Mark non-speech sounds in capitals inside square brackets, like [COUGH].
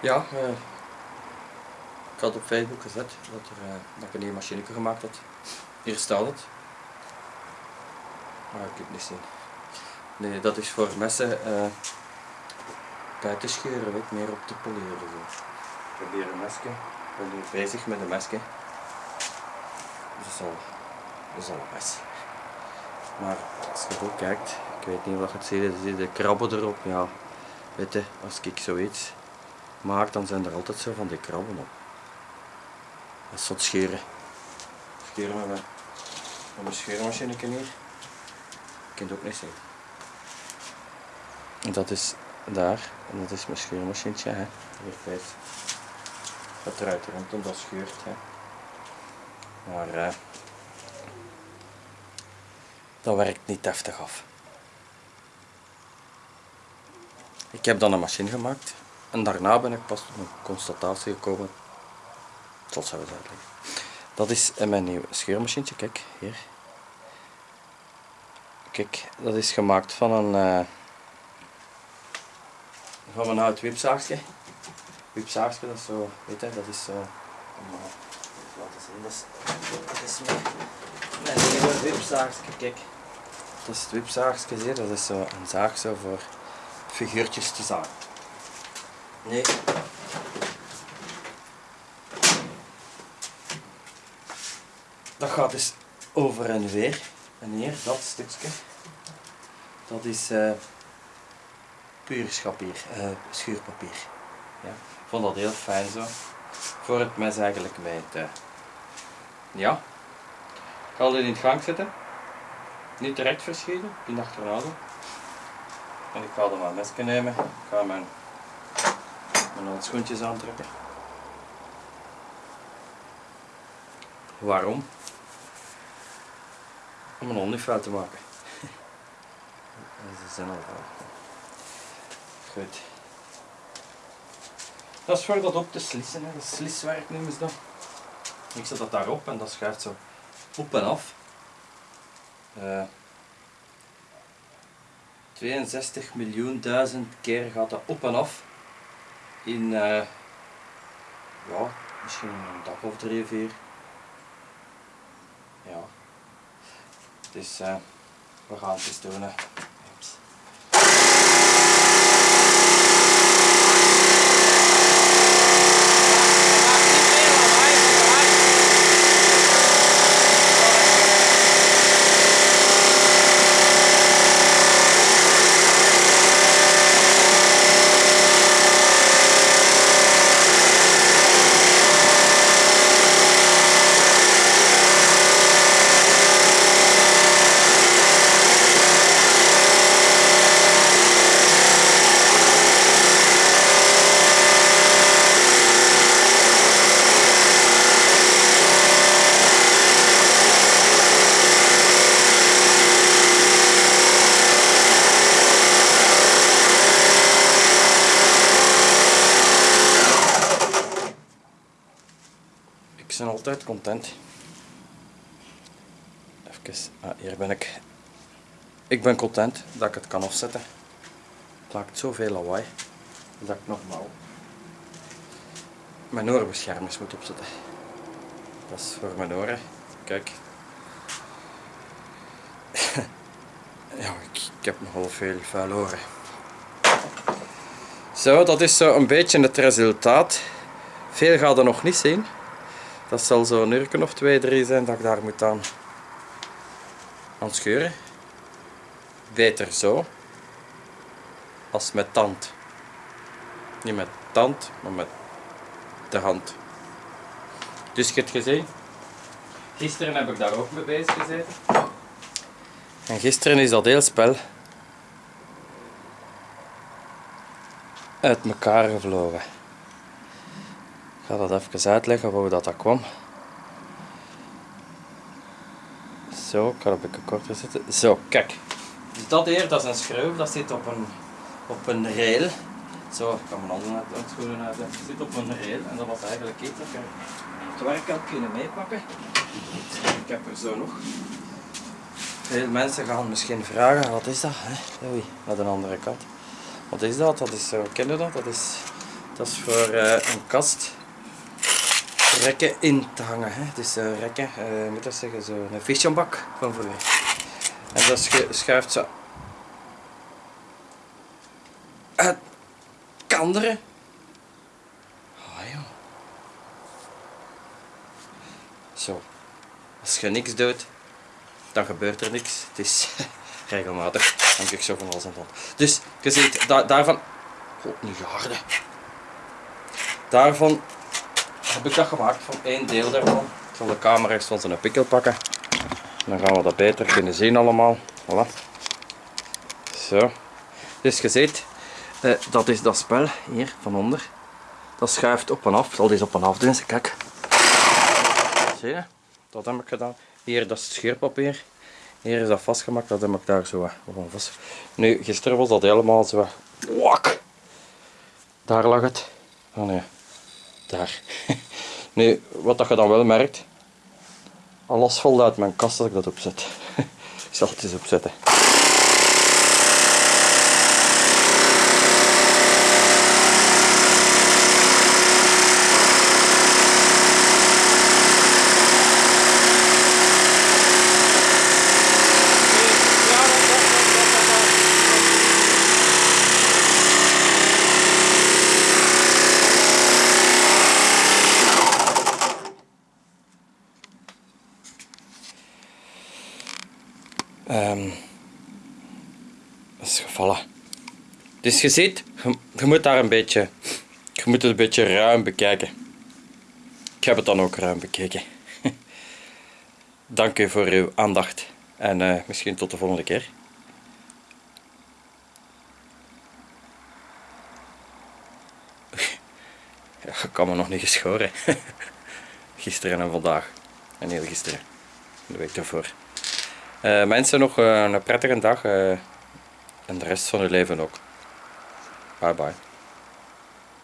Ja, eh, ik had op Facebook gezet dat, er, eh, dat ik een nieuwe machine gemaakt had. Hier staat het. Maar ik kan het niet zien. Nee, dat is voor messen eh bij te scheuren, weet, meer op te poleren. Zo. Ik heb hier een mesje. Ik ben nu bezig met een mesje. Dus dat is al, dat is al een mes. Maar als je goed kijkt, ik weet niet of je het ziet, er zitten krabben erop. Ja, weet als ik zoiets maak, dan zijn er altijd zo van die krabben op. Dat is scheren. Scheren met mijn, met mijn scheermachine hier. Ik kan het ook niet zien. En dat is daar, en dat is mijn scheermachientje. Hè. Hier. Dat eruit rond en dat scheurt. Hè. Maar eh, dat werkt niet deftig af. Ik heb dan een machine gemaakt en daarna ben ik pas tot een constatatie gekomen. Ik zal het uitleggen. Dat is mijn nieuwe scheermachientje, kijk hier. Kijk, dat is gemaakt van een, eh, van een oud wipzaagje. Wipzaagje, dat is zo, weet je, dat is zo. even laten zien, dat is, dat is mijn, mijn nieuwe wipzaagje, kijk. Dat is het wipzaagje dat is zo een zaag zo voor figuurtjes te zagen. Nee. Dat gaat dus over en weer. En hier, dat stukje, dat is eh puur eh, schuurpapier. Ja. Ik vond dat heel fijn zo. Voor het mes eigenlijk mee te... Ja. Ik ga dit in het gang zetten. Niet direct verschieten, in achterhouden. En ik ga dan mijn mesje nemen. Ik ga mijn, mijn handschoentjes aantrekken. Waarom? Om een hond fout te maken. [LAUGHS] Ze zijn al. Goed. Dat is voor dat op te slissen, hè. dat is sliswerk noemen ze dat. Ik zet dat daarop en dat schuift zo op en af. Eh 62 miljoen duizend keer gaat dat op en af. In, eh, ja, misschien een dag of drie, vier. Ja. Dus eh, we gaan het eens doen. Hè. Oeps. Ik ben content. Even, ah, hier ben ik. Ik ben content dat ik het kan afzetten. Het maakt zoveel lawaai dat ik nogmaals mijn oorbeschermers moet opzetten. Dat is voor mijn oren. Kijk. [LAUGHS] ja, ik, ik heb nogal veel vuil oren. Zo, dat is zo een beetje het resultaat. Veel gaat er nog niet zien. Dat zal zo een uur of twee, drie zijn dat ik daar moet aan, aan scheuren. Beter zo. Als met tand. Niet met tand, maar met de hand. Dus je hebt gezien. Gisteren heb ik daar ook mee bezig gezeten. En gisteren is dat heel spel uit elkaar gevlogen. Ga dat even uitleggen hoe dat, dat kwam. Zo, ik het een beetje korter zetten. Zo, kijk. Dus dat hier, dat is een schroef, dat zit op een, op een rail. Zo, ik kan mijn handen uit, schoenen uit. Het zit op een rail en dat was eigenlijk iets dat ik het werk had kunnen meepakken. Ik heb er zo nog. Veel mensen gaan misschien vragen, wat is dat? Hè? Oei, naar de andere kant. Wat is dat? Dat is zo, ken je dat? Dat is Dat is voor eh, een kast rekken in te hangen. Hè. Dus uh, rekken, uh, moet dat zeggen, zo een fischenbak van vroeger. En dat schuift zo uit kanderen. Oh joh. Zo. Als je niks doet, dan gebeurt er niks. Het is [LAUGHS] regelmatig. Dan ik zo van alles en van. Dus je ziet, da daarvan... God, nu harde. Daarvan heb ik dat gemaakt van één deel daarvan. Ik zal de camera eens van zijn pikkel pakken. Dan gaan we dat beter kunnen zien allemaal. Voilà. Zo. Dus je ziet, eh, dat is dat spel hier van onder. Dat schuift op en af. Ik zal deze op en af doen. Kijk. Zie je? Dat heb ik gedaan. Hier, dat is het scheurpapier. Hier is dat vastgemaakt. Dat heb ik daar zo gewoon vast. Nu, gisteren was dat helemaal zo. Wak! Daar lag het. Oh nee. Daar. [LAUGHS] nu, wat dat je dan wel merkt. Alles valt uit mijn kast als ik dat opzet. [LAUGHS] ik zal het eens opzetten. Dat is gevallen. Dus je ziet, je, moet daar een beetje, je moet het een beetje ruim bekijken. Ik heb het dan ook ruim bekeken. [LAUGHS] Dank u voor uw aandacht en uh, misschien tot de volgende keer. [LAUGHS] Ja, ik kan me nog niet geschoren. [LAUGHS] Gisteren en vandaag. En heel gisteren. De week daarvoor. Uh, mensen nog uh, een prettige dag uh, en de rest van hun leven ook. Bye bye.